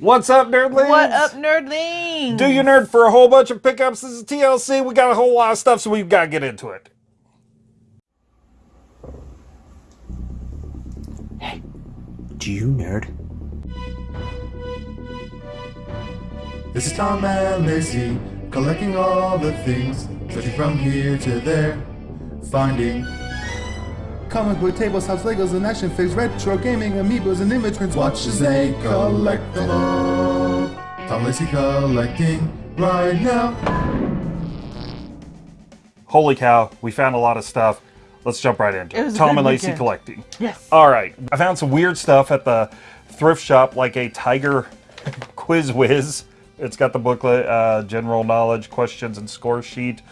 What's up, nerdlings? What up, nerdlings? Do you nerd for a whole bunch of pickups? This is TLC. We got a whole lot of stuff, so we've got to get into it. Hey, do you nerd? This is Tom and Lacey, collecting all the things, searching from here to there, finding comic book tables, house Legos, and action figures, retro gaming, amiibos, and inventories. Watch as they collect them all. Tom Lacey collecting right now. Holy cow, we found a lot of stuff. Let's jump right into It it. Tom and Lacey weekend. collecting. Yes. All right. I found some weird stuff at the thrift shop, like a Tiger Quiz Whiz. It's got the booklet, uh, general knowledge, questions, and score sheet.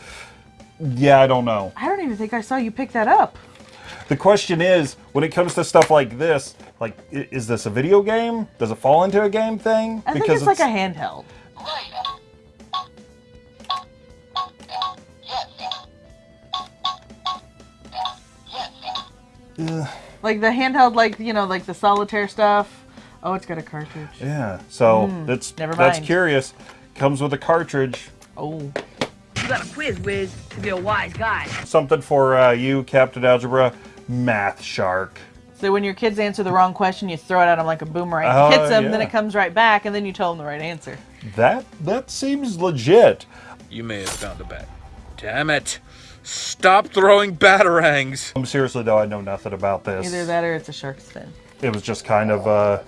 Yeah, I don't know. I don't even think I saw you pick that up. The question is, when it comes to stuff like this, like, is this a video game? Does it fall into a game thing? I think it's, like a handheld. Like the handheld, like you know, like the solitaire stuff. Oh, it's got a cartridge. Yeah. So that's Hmm. never that's curious. Comes with a cartridge. Oh, You got a quiz, Wiz, to be a wise guy. Something for uh, you, Captain Algebra, Math Shark. so when your kids answer the wrong question, you throw it at them like a boomerang. Oh, Hits them, then it comes right back, and then you tell them the right answer. That that seems legit. You may have found a bat. Damn it. Stop throwing batarangs. Um, seriously though, I know nothing about this. Either that or it's a shark fin. It was just kind of uh,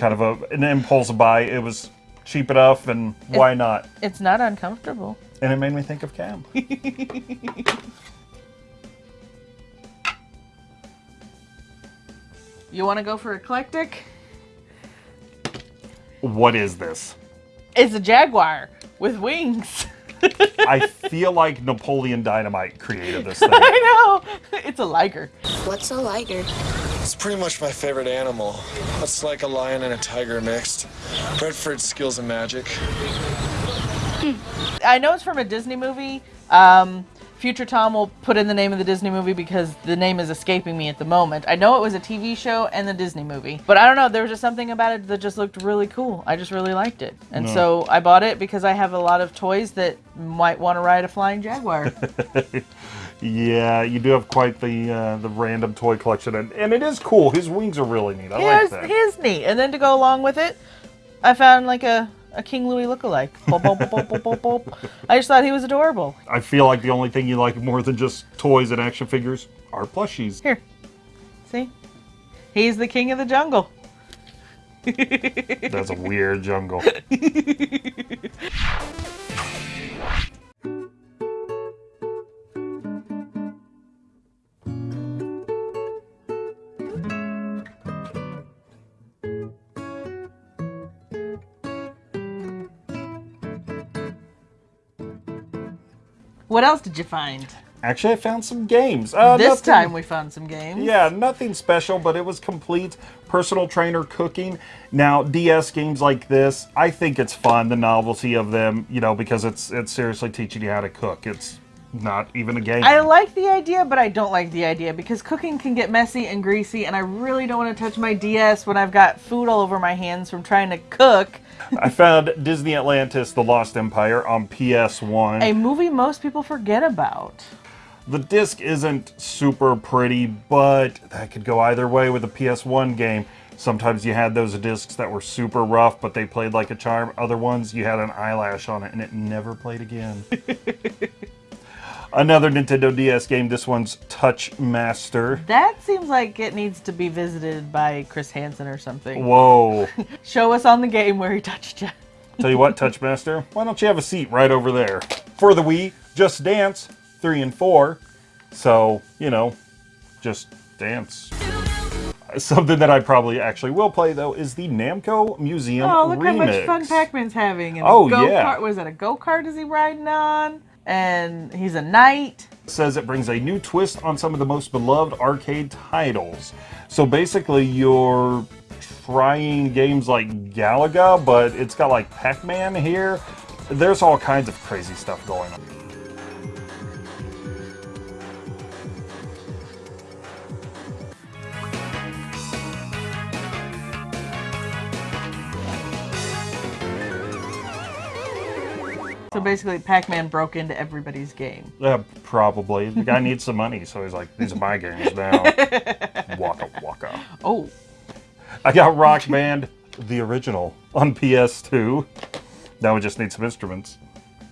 kind of a, an impulse buy. It was cheap enough, and why not? It's not uncomfortable. And it made me think of Cam. You want to go for eclectic? what is this? It's a jaguar with wings. I feel like Napoleon Dynamite created this thing. I know. It's a liger. What's a liger? It's pretty much my favorite animal. It's like a lion and a tiger mixed. Bred for its skills and magic. I know it's from a Disney movie. Um, Future Tom will put in the name of the Disney movie because the name is escaping me at the moment. I know it was a TV show and the Disney movie, but I don't know. There was just something about it that just looked really cool. I just really liked it, and so I bought it because I have a lot of toys that might want to ride a flying jaguar. Yeah, you do have quite the uh, the random toy collection, and, and it is cool. His wings are really neat. I like Here's that. here's neat. And then to go along with it, I found like a, a King Louis lookalike. Boop. I just thought he was adorable. I feel like the only thing you like more than just toys and action figures are plushies. Here, see, he's the king of the jungle. That's a weird jungle. What else did you find? Actually, I found some games. Uh, this nothing- time we found some games. Yeah, nothing special, but it was complete personal trainer cooking. Now, DS games like this, I think it's fun, the novelty of them, you know, because it's it's seriously teaching you how to cook. It's not even a game. I like the idea, but I don't like the idea because cooking can get messy and greasy, and I really don't want to touch my DS when I've got food all over my hands from trying to cook. I found Disney Atlantis: The Lost Empire on PS1. A movie most people forget about. The disc isn't super pretty, but that could go either way with a PS1 game. Sometimes you had those discs that were super rough, but they played like a charm. Other ones, you had an eyelash on it and it never played again. Another Nintendo DS game, this one's Touch Master. That seems like it needs to be visited by Chris Hansen or something. Whoa. Show us on the game where he touched you. Tell you what, Touch Master, why don't you have a seat right over there? For the Wii, Just Dance 3 and 4. So, you know, just dance. Something that I probably actually will play though is the Namco Museum Oh, look how much fun Pac-Man's having. And Oh, go-kart. yeah. Was it a go-kart is he riding on? And he's a knight. says it brings a new twist on some of the most beloved arcade titles. So basically, you're trying games like Galaga, but it's got like Pac-Man here. There's all kinds of crazy stuff going on. So basically, Pac-Man broke into everybody's game. Yeah, probably. The guy needs some money, so he's like, these are my games now. waka waka. Oh, I got Rock Band, the original, on PS2. Now we just need some instruments.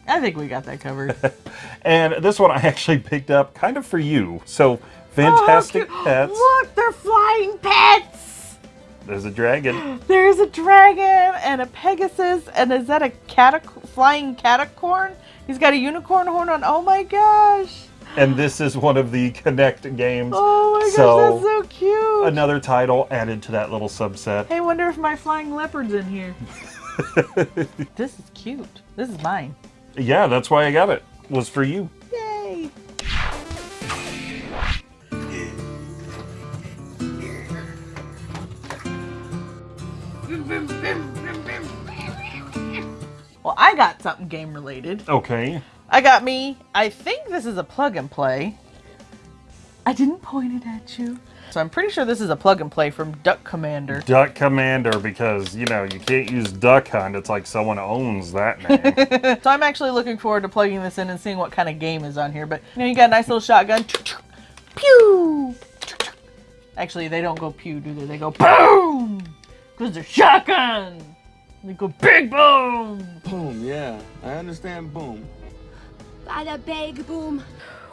I think we got that covered. And this one I actually picked up kind of for you. So, Fantastic Oh, Pets. Look, they're flying pets. There's a dragon. There's a dragon and a Pegasus, and is that a catac- flying catacorn? He's got a unicorn horn on. Oh my gosh! And this is one of the Connect games. Oh my gosh, So, that's so cute. Another title added to that little subset. Hey, wonder if my flying leopard's in here. this is cute. This is mine. Yeah, that's why I got it. Was for you. Yay! Well, I got something game related. Okay. I got me, I think this is a plug and play. I didn't point it at you. So I'm pretty sure this is a plug and play from Duck Commander. Duck Commander, because, you know, you can't use Duck Hunt. It's like someone owns that name. So I'm actually looking forward to plugging this in and seeing what kind of game is on here. But you know, you got a nice little shotgun. Pew! Actually, they don't go pew, do they? They go boom! Because they're shotgun! They go big boom! Boom, yeah. I understand boom. Bada big boom.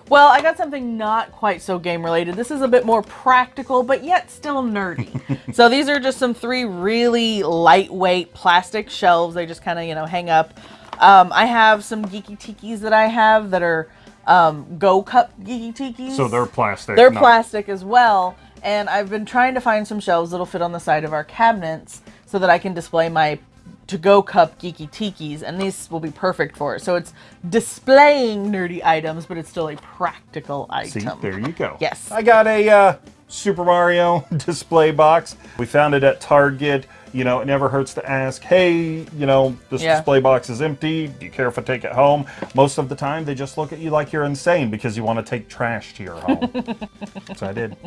Well, I got something not quite so game related. This is a bit more practical, but yet still nerdy. so these are just some three really lightweight plastic shelves. They just kind of, you know, hang up. Um, I have some geeky tikis that I have that are um, Go Cup geeky tikis. so they're plastic. They're not- plastic as well. And I've been trying to find some shelves that'll fit on the side of our cabinets so that I can display my to-go cup geeky tikis, and these will be perfect for it. So it's displaying nerdy items, but it's still a practical item. See, there you go. Yes. I got a uh, Super Mario display box. We found it at Target. You know, it never hurts to ask, hey, you know, this Yeah. display box is empty. Do you care if I take it home? Most of the time, they just look at you like you're insane because you want to take trash to your home. so I did.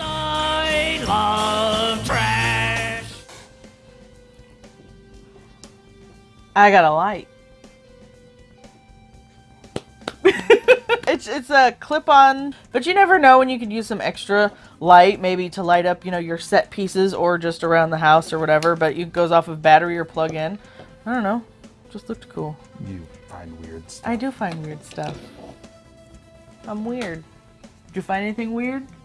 I got a light. it's it's a clip-on, but you never know when you could use some extra light, maybe to light up, you know, your set pieces or just around the house or whatever. But it goes off of battery or plug-in. I don't know. Just looked cool. You find weird stuff. I do find weird stuff. I'm weird. Did you find anything weird?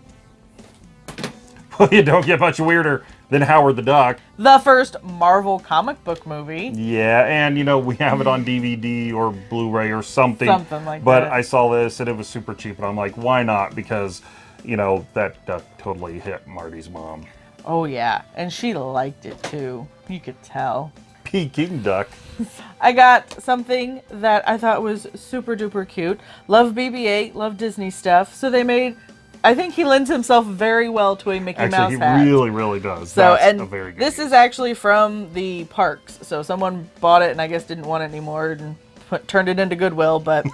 Well, you don't get much weirder than Howard the Duck. The first Marvel comic book movie. Yeah, and you know, we have it on DVD or Blu-ray or something. Something like but that. I saw this and it was super cheap, and I'm like, why not? Because, you know, that duck totally hit Marty's mom. Oh yeah, and she liked it too. You could tell. Peking duck. I got something that I thought was super duper cute. Love BB-8, love Disney stuff. So they made. I think he lends himself very well to a Mickey Mouse Actually, he hat. really, really does. so That's and a very good. this is actually from the parks. So someone bought it and I guess didn't want it anymore and put, turned it into Goodwill, but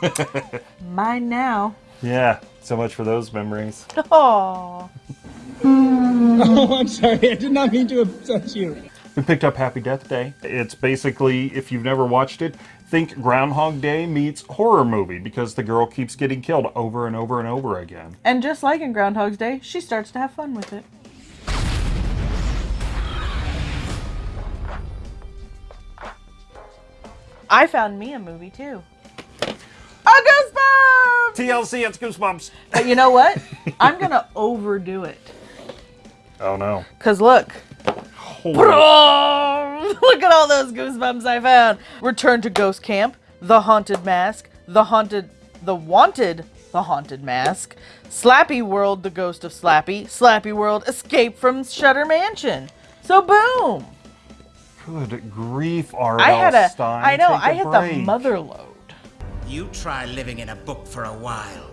mine now. yeah. So much for those memories. Aww. Oh, I'm sorry. I did not mean to upset you. We picked up Happy Death Day. It's basically, if you've never watched it, think Groundhog Day meets horror movie because the girl keeps getting killed over and over and over again. And just like in Groundhog's Day, she starts to have fun with it. I found me a movie too. A Goosebumps! TLC, it's Goosebumps. But you know what? I'm gonna overdo it. Oh no. Cause look, Holy look at all those goosebumps I found. Return to Ghost Camp, The Haunted Mask, The Haunted, The Wanted, The Haunted Mask, Slappy World, The Ghost of Slappy, Slappy World, Escape from Shudder Mansion. So boom! Good grief, R.L. I had a, Stine. I know, Take a I hit break. the mother load. You try living in a book for a while.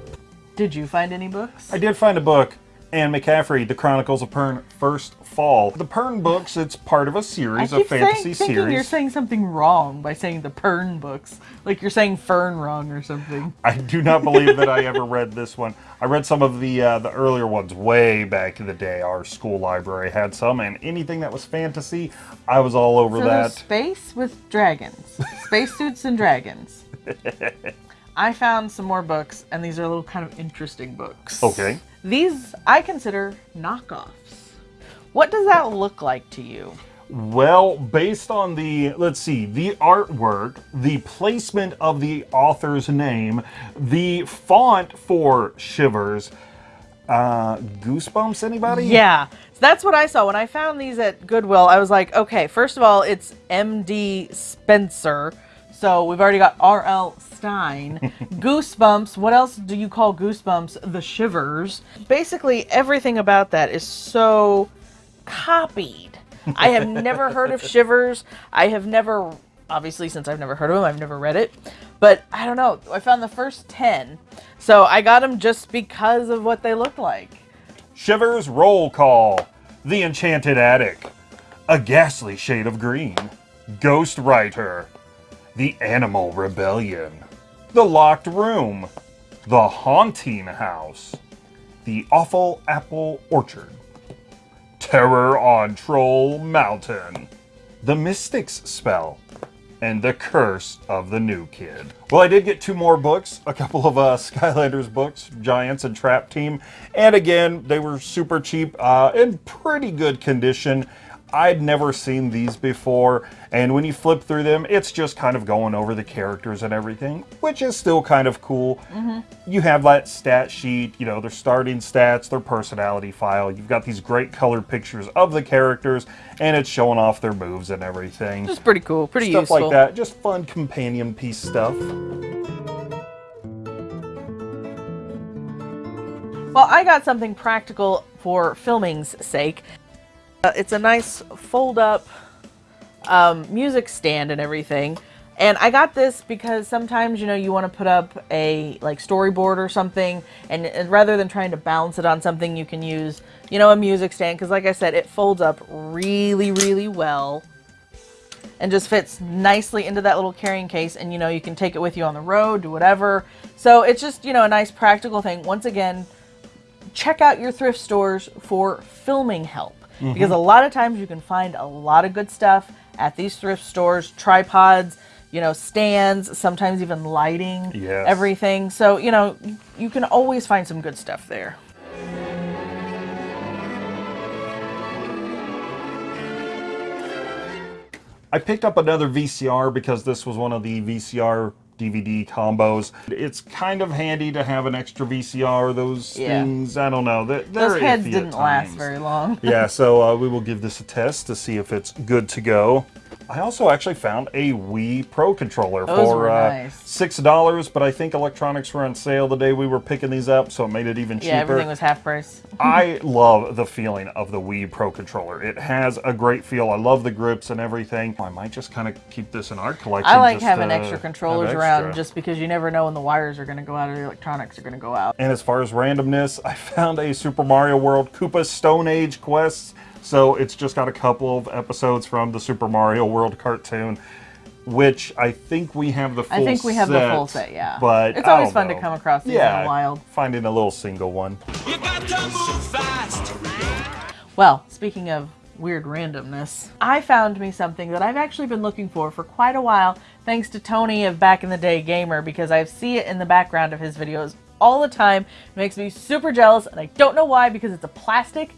Did you find any books? I did find a book, Anne McCaffrey, The Chronicles of Pern, First Fall. The Pern books, it's part of a series, of fantasy saying, series. you're saying something wrong by saying the Pern books. Like you're saying Fern wrong or something. I do not believe that I ever read this one. I read some of the uh, the earlier ones way back in the day. Our school library had some, and anything that was fantasy, I was all over So that. space with dragons. Space suits and dragons. I found some more books, and these are little kind of interesting books. Okay. These I consider knockoffs. What does that look like to you? Well, based on the, let's see, the artwork, the placement of the author's name, the font for Shivers, uh, Goosebumps, anybody? Yeah, so that's what I saw when I found these at Goodwill. I was like, okay, first of all, it's M.D. Spencer, so we've already got R.L. Stine. Goosebumps. What else do you call Goosebumps? The Shivers. Basically, everything about that is so copied. I have never heard of Shivers. I have never, obviously, since I've never heard of them, I've never read it. But I don't know. I found the first 10. So I got them just because of what they look like. Shivers Roll Call, The Enchanted Attic, A Ghastly Shade of Green, Ghost Writer, The Animal Rebellion, The Locked Room, The Haunting House, The Awful Apple Orchard, Terror on Troll Mountain, The Mystic's Spell, and The Curse of the New Kid. Well, I did get two more books, a couple of uh, Skylanders books, Giants and Trap Team, and again, they were super cheap, uh, in pretty good condition. I'd never seen these before, and when you flip through them, it's just kind of going over the characters and everything, which is still kind of cool. Mm-hmm. You have that stat sheet, you know, their starting stats, their personality file. You've got these great colored pictures of the characters, and it's showing off their moves and everything. Just pretty cool, pretty Stuff useful. like that, just fun companion piece stuff. Well, I got something practical for filming's sake. Uh, it's a nice fold-up um, music stand and everything. And I got this because sometimes, you know, you want to put up a like storyboard or something, and, and rather than trying to balance it on something, you can use, you know, a music stand. Because like I said, it folds up really, really well and just fits nicely into that little carrying case and you know you can take it with you on the road do whatever so it's just you know a nice practical thing once again check out your thrift stores for filming help Mm-hmm. because a lot of times you can find a lot of good stuff at these thrift stores tripods you know stands sometimes even lighting Yes. everything. So you know you can always find some good stuff there. I picked up another VCR because this was one of the VCR DVD combos. It's kind of handy to have an extra VCR. Those Yeah. things, I don't know. They're, they're those heads didn't last very long yeah, so uh, we will give this a test to see if it's good to go. I also actually found a Wii Pro controller Those for uh, nice. six dollars, but I think electronics were on sale the day we were picking these up, so it made it even cheaper. yeah everything was half price I love the feeling of the Wii Pro controller. It has a great feel. I love the grips and everything. I might just kind of keep this in our collection. I like having extra controllers around extra. just because you never know when the wires are going to go out or the electronics are going to go out. And as far as randomness, I found a Super Mario World Koopa Stone Age quests. So it's just got a couple of episodes from the Super Mario World cartoon, which I think we have the full I think we have the set, full set, yeah. But It's I always don't fun to come across these in yeah, the wild. Finding a little single one. You got to move fast. Well, speaking of weird randomness, I found me something that I've actually been looking for for quite a while, thanks to Tony of Back in the Day Gamer, because I see it in the background of his videos all the time. It makes me super jealous, and I don't know why, because it's a plastic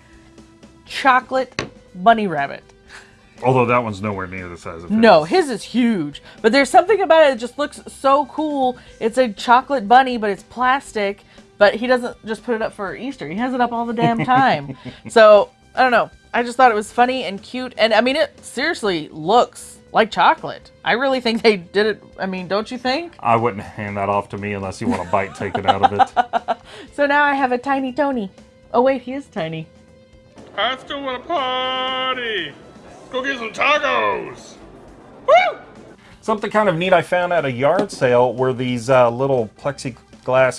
chocolate bunny rabbit. Although that one's nowhere near the size of his. No, his is huge. But there's something about it that just looks so cool. It's a chocolate bunny, but it's plastic. But he doesn't just put it up for Easter. He has it up all the damn time. so, I don't know. I just thought it was funny and cute. And I mean, it seriously looks like chocolate. I really think they did it. I mean, don't you think? I wouldn't hand that off to me unless you want a bite taken out of it. So now I have a tiny Tony. Oh, wait, he is tiny. I still want a party. Go get some tacos. Woo! Something kind of neat I found at a yard sale were these uh, little plexiglass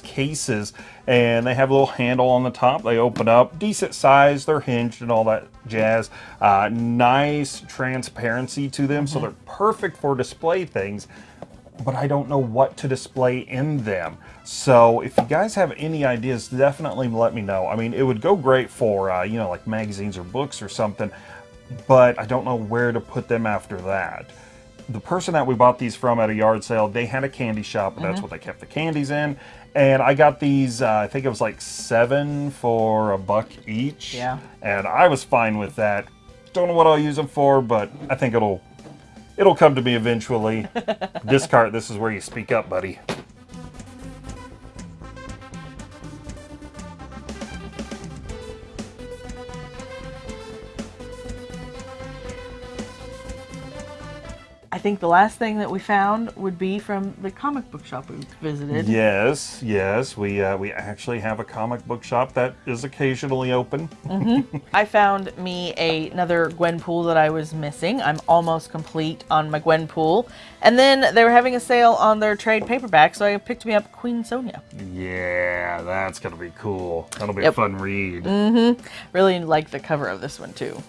cases, and they have a little handle on the top. They open up, decent size, they're hinged and all that jazz. Uh, nice transparency to them, so they're perfect for display things. But I don't know what to display in them. So if you guys have any ideas, definitely let me know. I mean, it would go great for uh, you know like magazines or books or something, but I don't know where to put them after that the person that we bought these from at a yard sale, they had a candy shop, and that's Mm-hmm. what they kept the candies in. And I got these, uh, I think it was like seven for a buck each. Yeah. And I was fine with that. Don't know what I'll use them for, but I think it'll it'll come to me eventually. this cart, this is where you speak up, buddy. Think the last thing that we found would be from the comic book shop we visited. Yes, yes, we uh, we actually have a comic book shop that is occasionally open. I found me a, another Gwenpool that I was missing. I'm almost complete on my Gwenpool. And then they were having a sale on their trade paperback, so I picked me up Queen Sonja. Yeah, that's gonna be cool. That'll be Yep. a fun read. Really like the cover of this one too.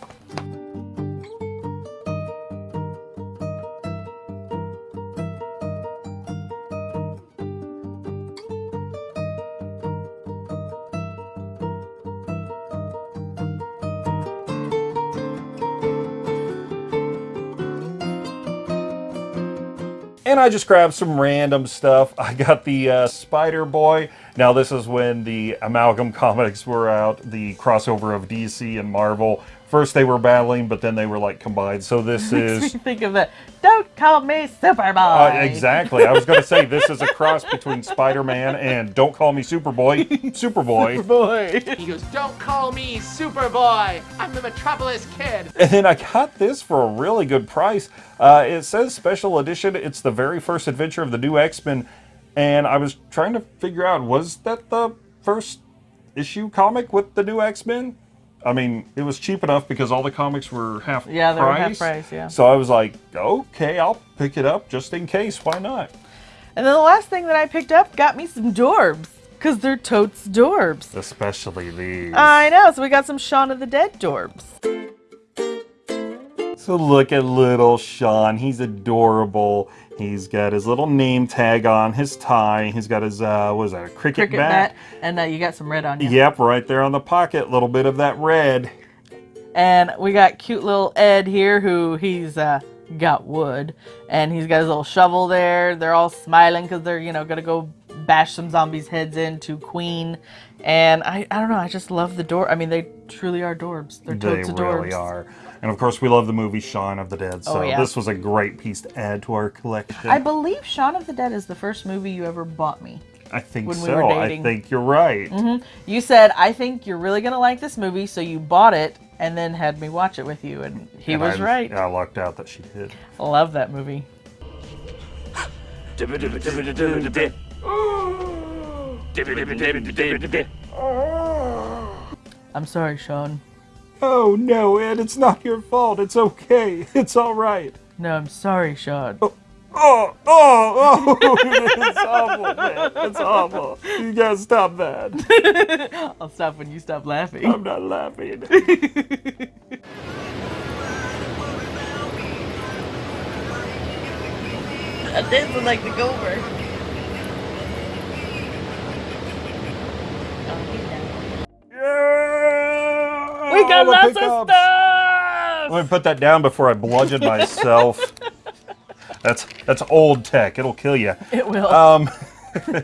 I just grabbed some random stuff. I got the uh, Spider Boy. Now, this is when the Amalgam comics were out, the crossover of DC and Marvel. First they were battling, but then they were like combined. So this is. Think of that. Don't call me Superboy. Uh, exactly. I was going to say this is a cross between Spider-Man and Don't Call Me Superboy, Superboy. Boy. He goes, Don't call me Superboy. I'm the Metropolis Kid. And then I got this for a really good price. Uh, it says special edition. It's the very first adventure of the new X-Men, and I was trying to figure out was that the first issue comic with the new X-Men? I mean, it was cheap enough because all the comics were half price. Yeah, they price. were half price, yeah. So I was like, okay, I'll pick it up just in case. Why not? And then the last thing that I picked up got me some Dorbz. Because they're totes Dorbs. Especially these. I know, so we got some Shaun of the Dead Dorbz. So look at little Shaun. He's adorable. He's got his little name tag on his tie. He's got his uh, what is that? A cricket, Cricket bat. bat. And uh, you got some red on you. Yep, right there on the pocket. A little bit of that red. And we got cute little Ed here who he's uh, got wood. And he's got his little shovel there. They're all smiling because they're, you know, going to go bash some zombies' heads into Queen. And I, I don't know, I just love the door. I mean, they truly are Dorbs. They're They totes of really are. And of course, we love the movie Shaun of the Dead. Oh, so Oh, yeah. this was a great piece to add to our collection. I believe Shaun of the Dead is the first movie you ever bought me. I think when we so. were I think you're right. Mm-hmm. You said, I think you're really going to like this movie, so you bought it and then had me watch it with you. And he And was I, right. I lucked out that she did. I love that movie. I'm sorry, Shaun. Oh no, Ed! It's not your fault. It's okay. It's all right. No, I'm sorry, Shaun. Oh, oh, oh! oh. it's awful, man. It's awful. You gotta stop that. I'll stop when you stop laughing. I'm not laughing. I'm dancing like the Gober. We got All the lots of stuff! Let me put that down before I bludgeon myself. that's that's old tech. It'll kill you. It will. Um,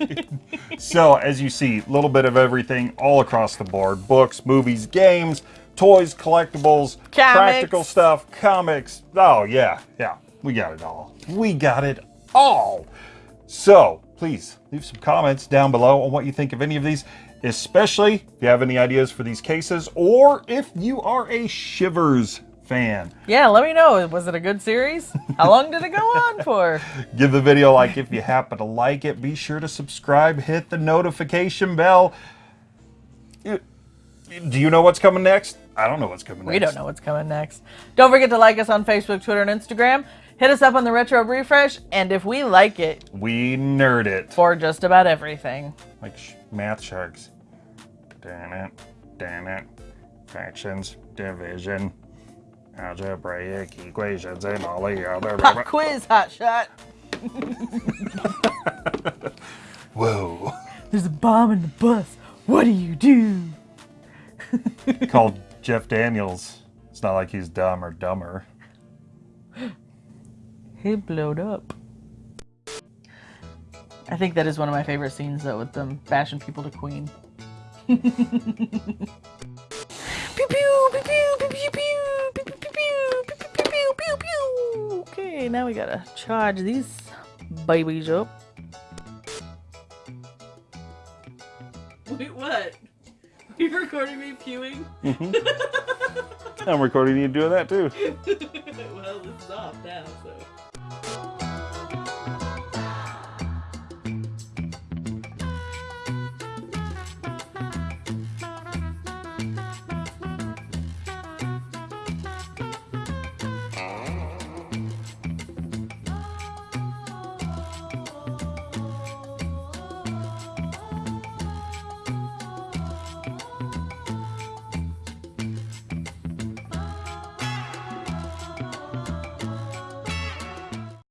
so as you see, a little bit of everything all across the board: books, movies, games, toys, collectibles, practical stuff, comics. Oh yeah, yeah, we got it all. We got it all. So please leave some comments down below on what you think of any of these, especially if you have any ideas for these cases, or if you are a Shivers fan. yeah, let me know. Was it a good series? How long did it go on for? Give the video a like if you happen to like it. Be sure to subscribe, hit the notification bell. Do you know what's coming next? I don't know what's coming next. We don't know what's coming next. Don't forget to like us on Facebook, Twitter, and Instagram. Hit us up on the Retro Refresh, and if we like it, We nerd it. for just about everything. Like sh- math sharks. Damn it. Damn it. Fractions, division, algebraic equations, and all the other. Pop quiz, hot shot. Whoa. There's a bomb in the bus. What do you do? Called Jeff Daniels. It's not like he's dumb or dumber. He blowed up. I think that is one of my favorite scenes though, with them bashing people to Queen. pew pew pew pew pew pew pew pew pew pew pew pew pew pew pew. Okay, now we gotta charge these babies up. Wait, what? You recording me pewing? I'm recording you doing that too. well, this is off now, so.